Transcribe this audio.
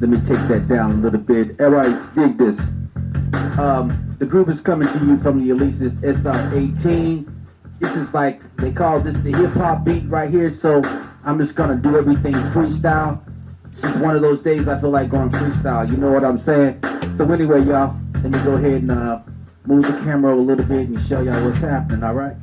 Let me take that down a little bit. Alright, dig this. Um, the group is coming to you from the Alesis SR18. This is like, they call this the hip hop beat right here, so I'm just gonna do everything freestyle. This is one of those days I feel like going freestyle, you know what I'm saying? So anyway, y'all, let me go ahead and uh, move the camera a little bit and show y'all what's happening, alright?